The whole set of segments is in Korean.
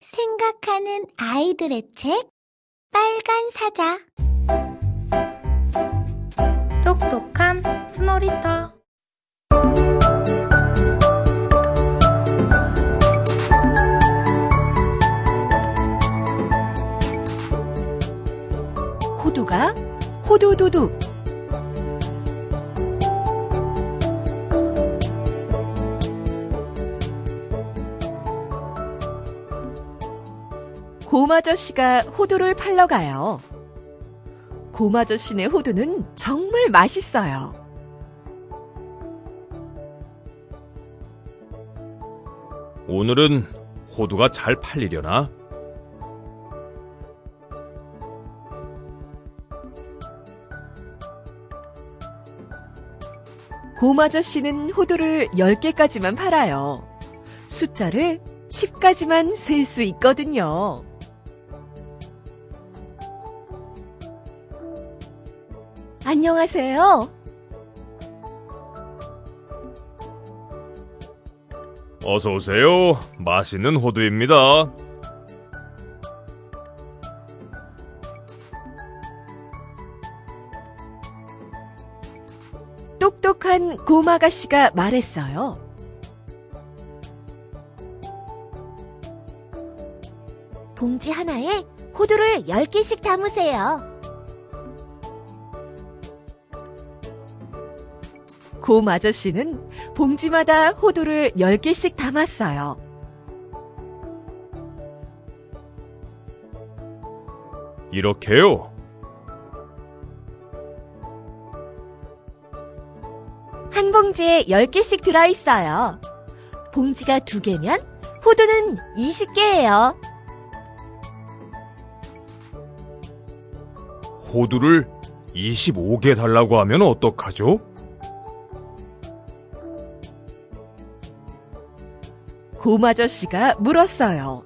생각하는 아이들의 책 빨간 사자. 똑똑한 스노리터. 호두가 호두두두 곰아저씨가 호두를 팔러 가요. 곰아저씨네 호두는 정말 맛있어요. 오늘은 호두가 잘 팔리려나? 곰아저씨는 호두를 10개까지만 팔아요. 숫자를 10까지만 셀 수 있거든요. 안녕하세요. 어서 오세요. 맛있는 호두입니다. 똑똑한 곰아가씨가 말했어요. 봉지 하나에 호두를 10개씩 담으세요. 곰 아저씨는 봉지마다 호두를 10개씩 담았어요. 이렇게요. 한 봉지에 10개씩 들어있어요. 봉지가 2개면 호두는 20개예요. 호두를 25개 달라고 하면 어떡하죠? 곰아저씨가 물었어요.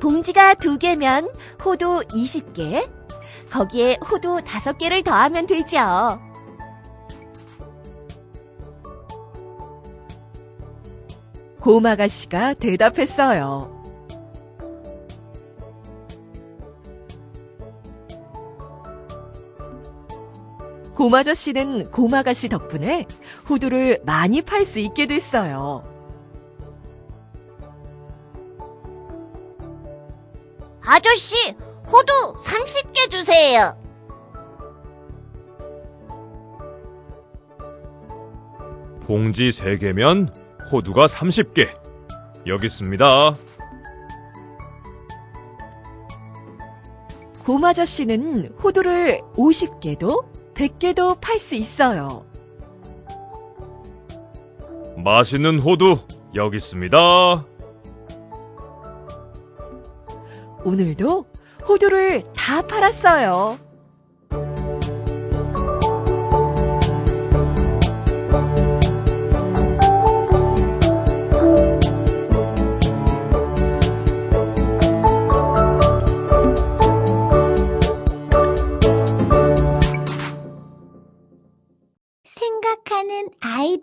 봉지가 2개면 호두 20개, 거기에 호두 5개를 더하면 되죠. 곰아가씨가 대답했어요. 곰아저씨는 곰아가씨 덕분에 호두를 많이 팔 수 있게 됐어요. 아저씨, 호두 30개 주세요. 봉지 3개면 호두가 30개. 여기 있습니다. 곰아저씨는 호두를 50개도 100개도 팔 수 있어요. 맛있는 호두 여기 있습니다. 오늘도 호두를 다 팔았어요.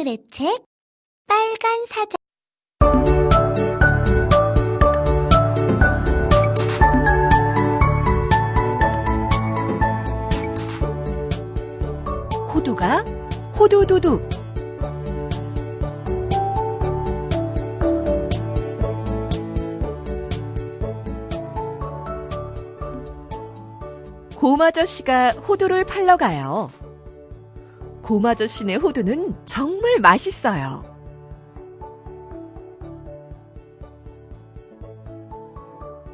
아이들의 책 빨간 사자 호두가 호두두두 곰아저씨가 호두를 팔러 가요. 곰아저씨네 호두는 정말 맛있어요.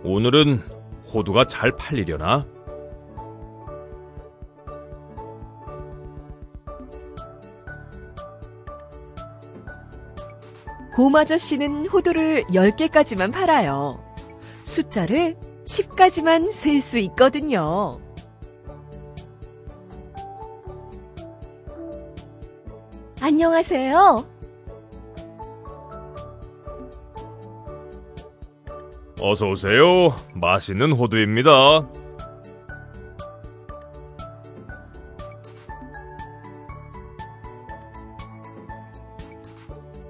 오늘은 호두가 잘 팔리려나? 곰아저씨는 호두를 10개까지만 팔아요. 숫자를 10까지만 셀 수 있거든요. 안녕하세요. 어서 오세요. 맛있는 호두입니다.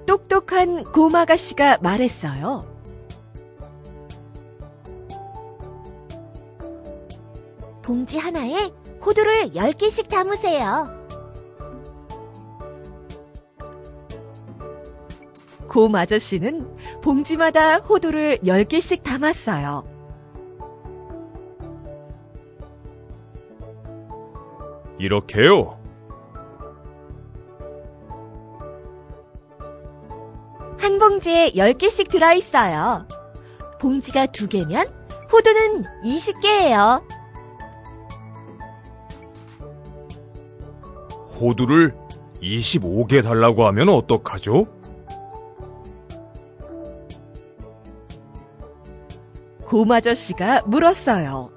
똑똑한 곰아가씨가 말했어요. 봉지 하나에 호두를 10개씩 담으세요. 곰 아저씨는 봉지마다 호두를 10개씩 담았어요. 이렇게요. 한 봉지에 10개씩 들어있어요. 봉지가 두 개면 호두는 20개예요. 호두를 25개 달라고 하면 어떡하죠? 곰 아저씨가 물었어요.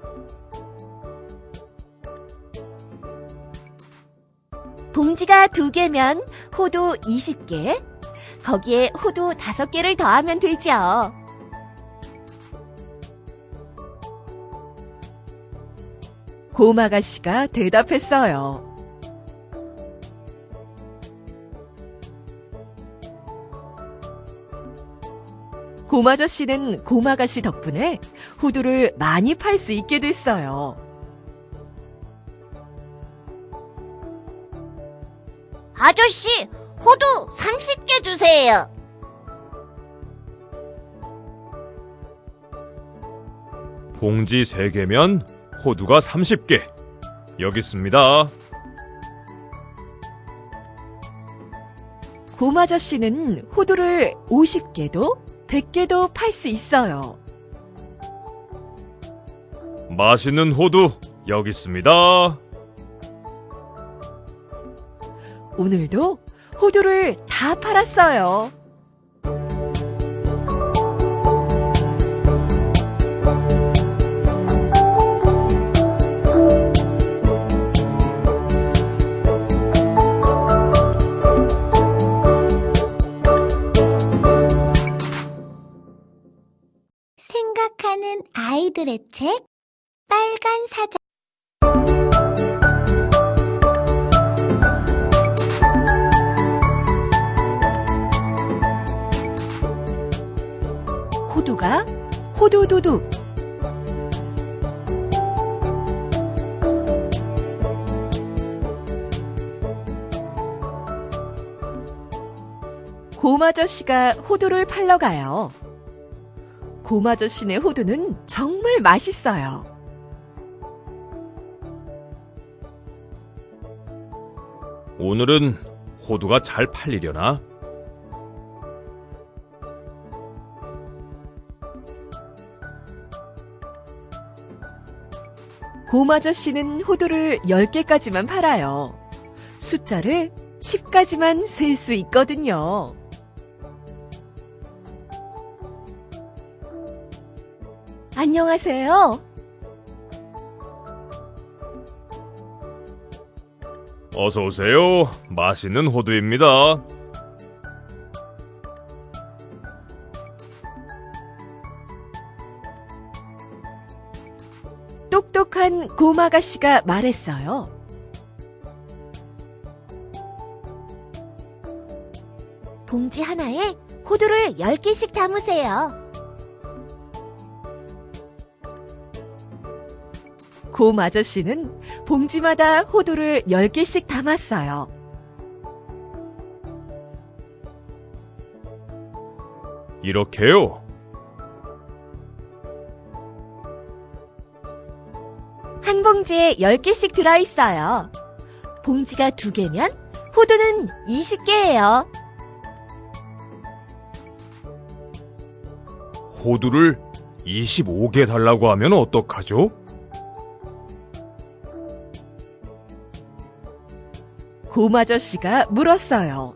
봉지가 두 개면 호두 20개, 거기에 호두 5개를 더하면 되죠. 곰 아가씨가 대답했어요. 곰 아저씨는 곰 아가씨 덕분에 호두를 많이 팔 수 있게 됐어요. 아저씨, 호두 30개 주세요. 봉지 3개면 호두가 30개. 여기 있습니다. 곰 아저씨는 호두를 50개도 100개도 팔 수 있어요. 맛있는 호두 여기 있습니다. 오늘도 호두를 다 팔았어요. 아이들의 책, 빨간 사자. 호두가 호두두두. 곰 아저씨가 호두를 팔러 가요. 곰 아저씨네 호두는 정말 맛있어요. 오늘은 호두가 잘 팔리려나? 곰 아저씨는 호두를 10개까지만 팔아요. 숫자를 10까지만 셀 수 있거든요. 안녕하세요. 어서 오세요. 맛있는 호두입니다. 똑똑한 곰 아가씨가 말했어요. 봉지 하나에 호두를 10개씩 담으세요. 곰 아저씨는 봉지마다 호두를 10개씩 담았어요. 이렇게요. 한 봉지에 10개씩 들어있어요. 봉지가 두 개면 호두는 20개예요. 호두를 25개 달라고 하면 어떡하죠? 곰 아저씨가 물었어요.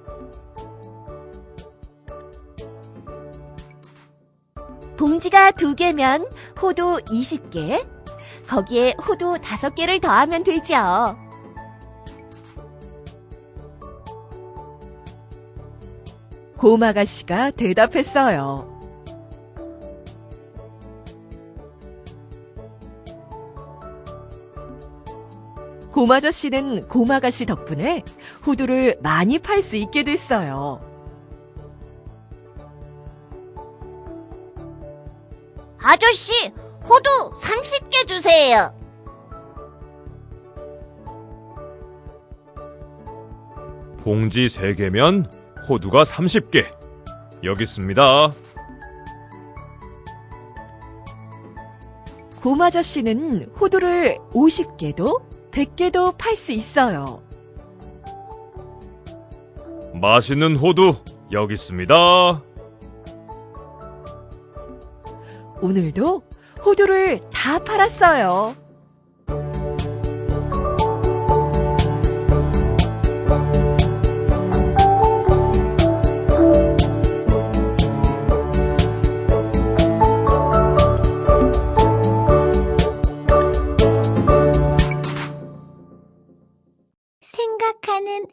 봉지가 두 개면 호두 20개, 거기에 호두 5개를 더하면 되죠. 곰 아가씨가 대답했어요. 고마저씨는 고마가씨 덕분에 호두를 많이 팔 수 있게 됐어요. 아저씨, 호두 30개 주세요. 봉지 3개면 호두가 30개. 여기 있습니다. 고마저씨는 호두를 50개도 100개도 팔 수 있어요. 맛있는 호두 여기 있습니다. 오늘도 호두를 다 팔았어요.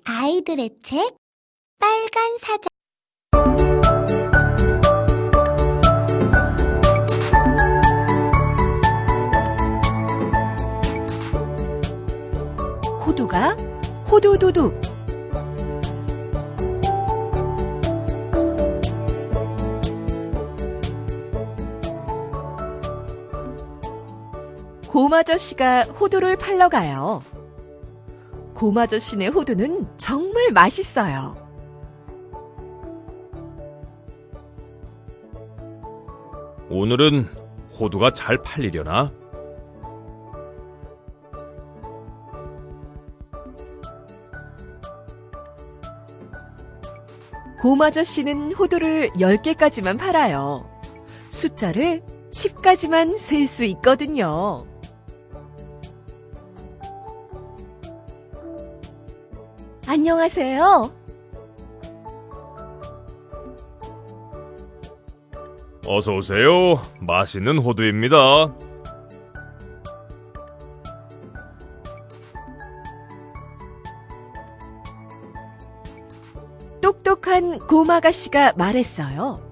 아이들의 책, 빨간 사자. 호두가 호두두두. 곰 아저씨가 호두를 팔러 가요. 곰아저씨네 호두는 정말 맛있어요. 오늘은 호두가 잘 팔리려나? 곰아저씨는 호두를 10개까지만 팔아요. 숫자를 10까지만 셀 수 있거든요. 안녕하세요. 어서 오세요. 맛있는 호두입니다. 똑똑한 곰아가씨가 말했어요.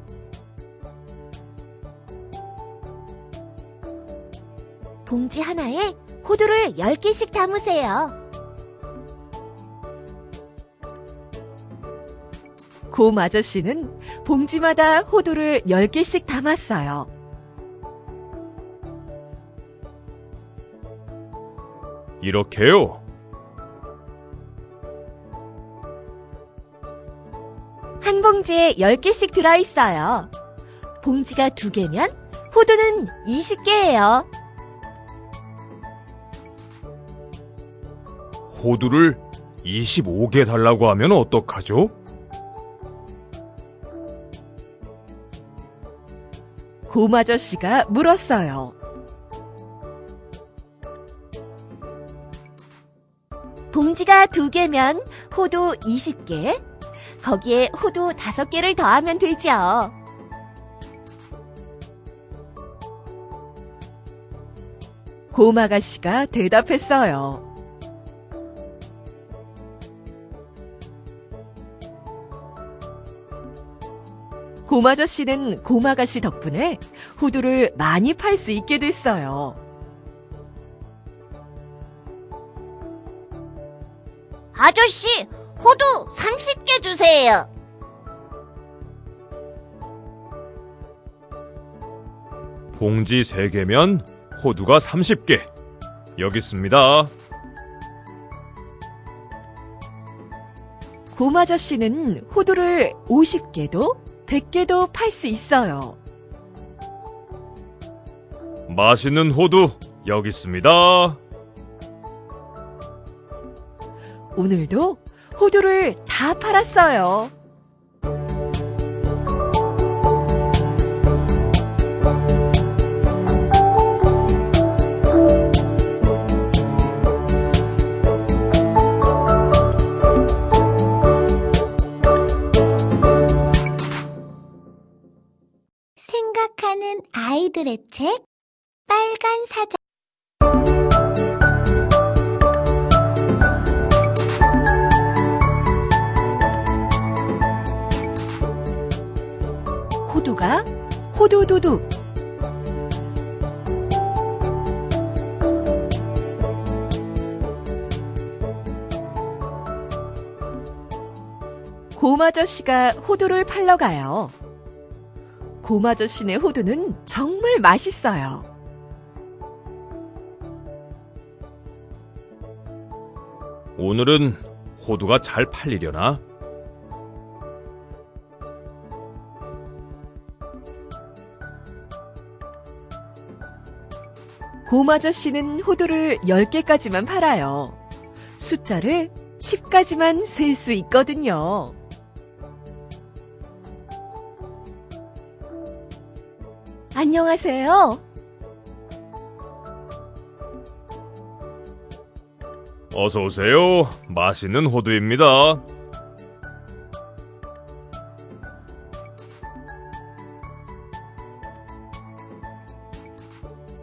봉지 하나에 호두를 10개씩 담으세요. 곰 아저씨는 봉지마다 호두를 10개씩 담았어요. 이렇게요. 한 봉지에 10개씩 들어있어요. 봉지가 두 개면 호두는 20개예요. 호두를 25개 달라고 하면 어떡하죠? 곰아저씨가 물었어요. 봉지가 두 개면 호두 20개, 거기에 호두 5개를 더하면 되죠. 곰아가씨가 대답했어요. 곰아저씨는 곰아가씨 덕분에 호두를 많이 팔 수 있게 됐어요. 아저씨, 호두 30개 주세요. 봉지 3개면 호두가 30개. 여기 있습니다. 곰아저씨는 호두를 50개도 100개도 팔 수 있어요. 맛있는 호두 여기 있습니다. 오늘도 호두를 다 팔았어요. 아이들의 책, 빨간 사자. 호두가 호두두두. 곰 아저씨가 호두를 팔러 가요. 곰아저씨네 호두는 정말 맛있어요. 오늘은 호두가 잘 팔리려나? 곰아저씨는 호두를 10개까지만 팔아요. 숫자를 10까지만 셀 수 있거든요. 안녕하세요. 어서 오세요. 맛있는 호두입니다.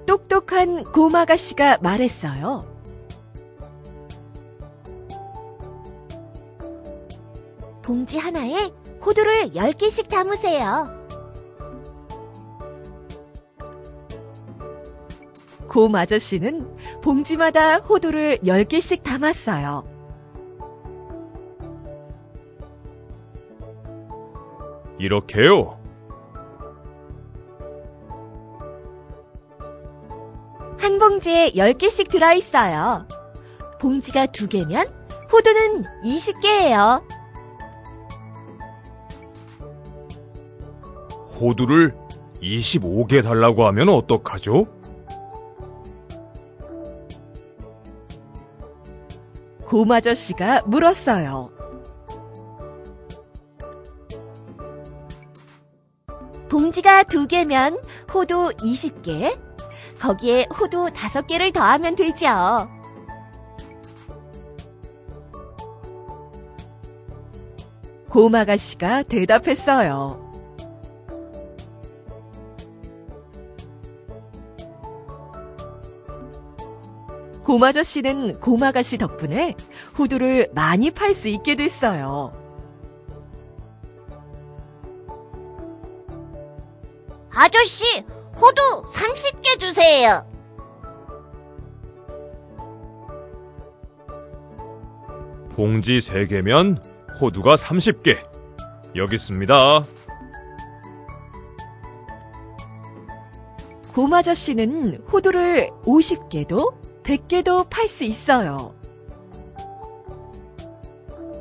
똑똑한 곰아가씨가 말했어요. 봉지 하나에 호두를 10개씩 담으세요. 곰 아저씨는 봉지마다 호두를 10개씩 담았어요. 이렇게요. 한 봉지에 10개씩 들어있어요. 봉지가 두 개면 호두는 20개예요. 호두를 25개 달라고 하면 어떡하죠? 곰아저씨가 물었어요. 봉지가 두 개면 호두 20개, 거기에 호두 5개를 더하면 되죠. 곰아가씨가 대답했어요. 곰아저씨는 곰아가씨 덕분에 호두를 많이 팔 수 있게 됐어요. 아저씨, 호두 30개 주세요. 봉지 3개면 호두가 30개. 여기 있습니다. 곰아저씨는 호두를 50개도 100개도 팔 수 있어요.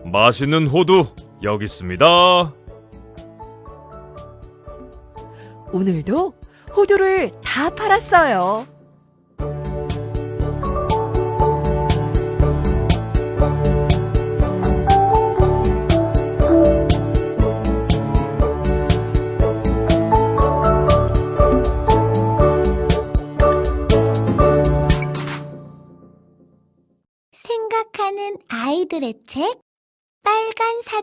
맛있는 호두 여기 있습니다. 오늘도 호두를 다 팔았어요. 아이들의 책 빨간 사자